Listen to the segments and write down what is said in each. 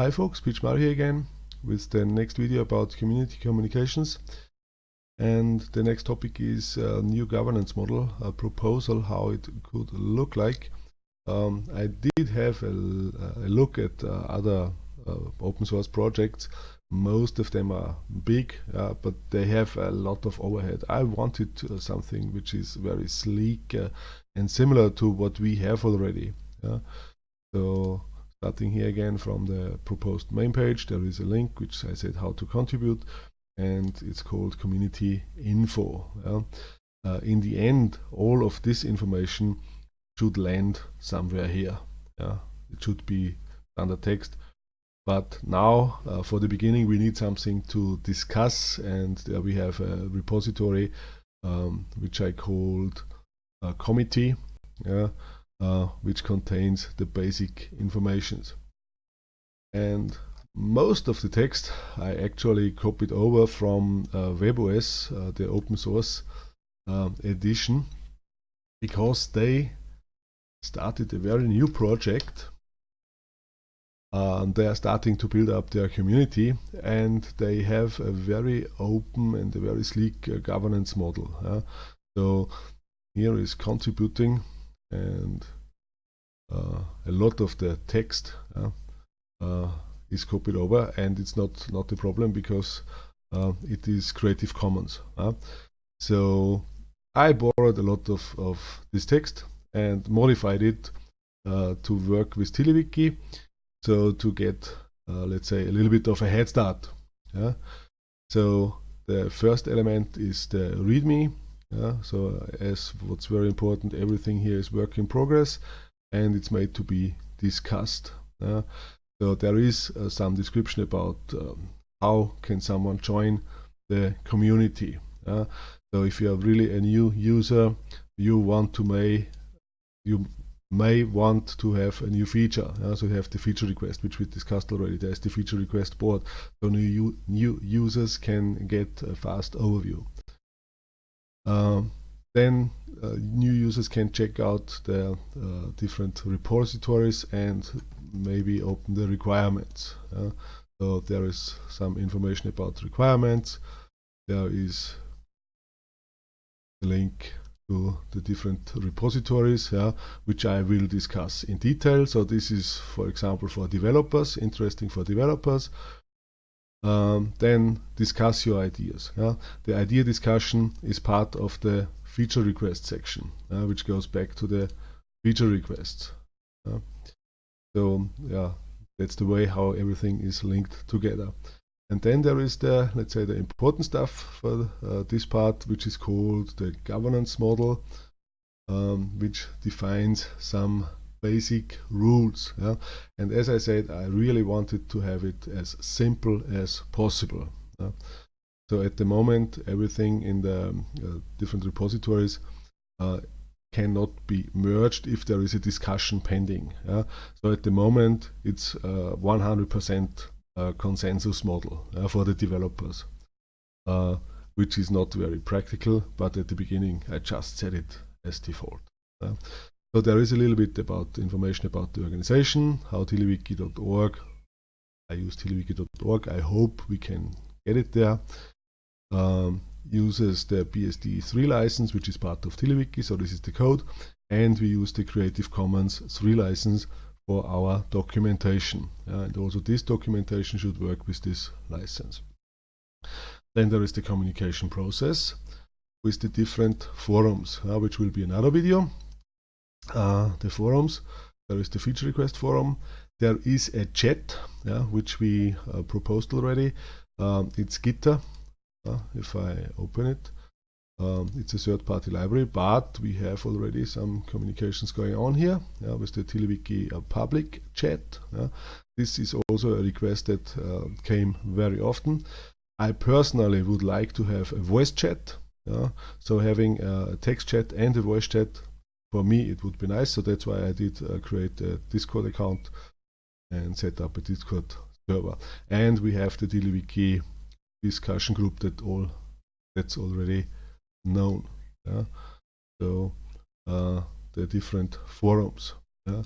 Hi folks, Pietsch Mario here again with the next video about community communications. And the next topic is a new governance model, a proposal how it could look like. Um, I did have a, a look at uh, other uh, open source projects. Most of them are big, uh, but they have a lot of overhead. I wanted uh, something which is very sleek uh, and similar to what we have already. So starting here again from the proposed main page there is a link which I said how to contribute and it's called community info yeah? uh, in the end all of this information should land somewhere here yeah? it should be under text but now uh, for the beginning we need something to discuss and we have a repository um, which I called a committee yeah? Uh, which contains the basic informations. And most of the text I actually copied over from uh, WebOS, uh, the open source uh, edition, because they started a very new project. And they are starting to build up their community and they have a very open and a very sleek uh, governance model. so here is contributing and uh, a lot of the text uh, is copied over and it's not not a problem because uh, it is Creative Commons so I borrowed a lot of, of this text and modified it uh, to work with TiddlyWiki so to get uh, let's say a little bit of a head start so the first element is the readme yeah? so as what's very important everything here is work in progress and it's made to be discussed. Uh, so there is uh, some description about um, how can someone join the community. Uh, so if you are really a new user, you want to may you may want to have a new feature. Uh, so you have the feature request, which we discussed already. There's the feature request board, so new new users can get a fast overview. Um, then uh, new users can check out the uh, different repositories and maybe open the requirements. So there is some information about requirements. There is a link to the different repositories, yeah, which I will discuss in detail. So this is, for example, for developers, interesting for developers. Um, then discuss your ideas. Yeah. The idea discussion is part of the feature request section, uh, which goes back to the feature requests. Uh, so yeah, that's the way how everything is linked together. And then there is the, let's say, the important stuff for uh, this part, which is called the governance model, um, which defines some basic rules. Yeah? And as I said, I really wanted to have it as simple as possible. Yeah? So at the moment, everything in the uh, different repositories uh, cannot be merged if there is a discussion pending. Yeah? So at the moment, it's 100% uh, uh, consensus model uh, for the developers, uh, which is not very practical, but at the beginning, I just set it as default. So there is a little bit about information about the organization, how tiddlywiki.org. I use tiddlywiki.org. I hope we can get it there um, uses the BSD3 license, which is part of TiddlyWiki, so this is the code, and we use the Creative Commons 3 license for our documentation. Uh, and also this documentation should work with this license. Then there is the communication process with the different forums, uh, which will be another video. Uh, the forums, there is the feature request forum. There is a chat, yeah, which we uh, proposed already. Um, it's Gitter, uh, if I open it. Um, it's a third-party library, but we have already some communications going on here yeah, with the TiddlyWiki uh, public chat. Yeah. This is also a request that uh, came very often. I personally would like to have a voice chat. Yeah. So having a text chat and a voice chat, for me it would be nice. So that's why I did uh, create a Discord account and set up a Discord server. And we have the TiddlyWiki discussion group that all that's already known. Yeah? So uh, the different forums. Yeah?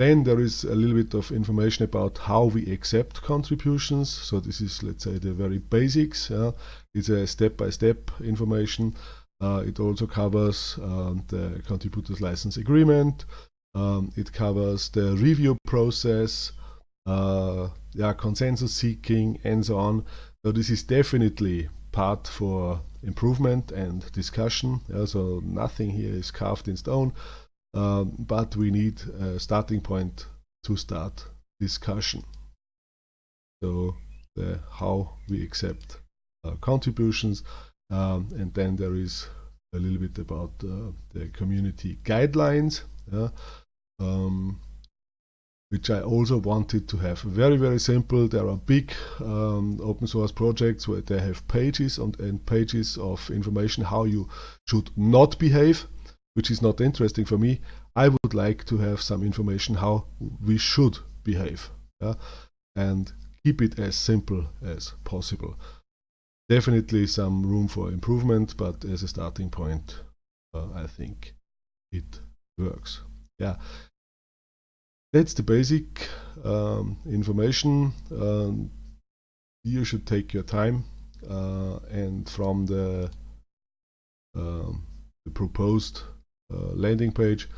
then there is a little bit of information about how we accept contributions. So this is, let's say, the very basics. Uh, it's a step-by-step -step information. Uh, it also covers um, the contributors license agreement. Um, it covers the review process, uh, yeah, consensus seeking, and so on. So this is definitely part for improvement and discussion. Yeah, so nothing here is carved in stone um, but we need a starting point to start discussion. So the, how we accept uh, contributions um, and then there is a little bit about uh, the community guidelines yeah, um, which I also wanted to have very very simple there are big um, open source projects where they have pages and, and pages of information how you should not behave which is not interesting for me. I would like to have some information how we should behave yeah? and keep it as simple as possible. Definitely some room for improvement, but as a starting point, uh, I think it works. Yeah, that's the basic um, information. Um, you should take your time uh, and from the, um, the proposed uh, landing page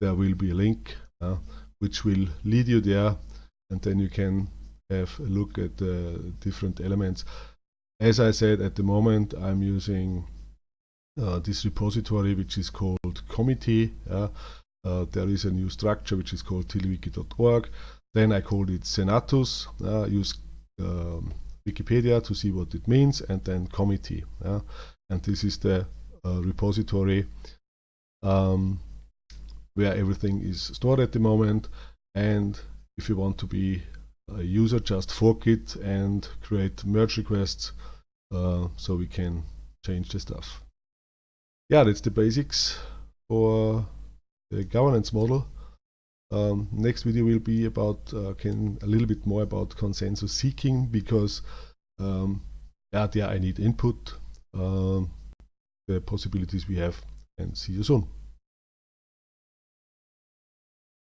there will be a link uh, which will lead you there and then you can have a look at the different elements as I said at the moment I'm using uh, this repository which is called committee uh, uh, there is a new structure which is called tiddlywiki.org then I called it Senatus uh, use um, Wikipedia to see what it means and then committee and this is the repository um, where everything is stored at the moment. And if you want to be a user just fork it and create merge requests uh, so we can change the stuff. Yeah, that's the basics for the governance model. Um, next video will be about uh, can a little bit more about consensus seeking because um, yeah, I need input, uh, the possibilities we have and see you soon.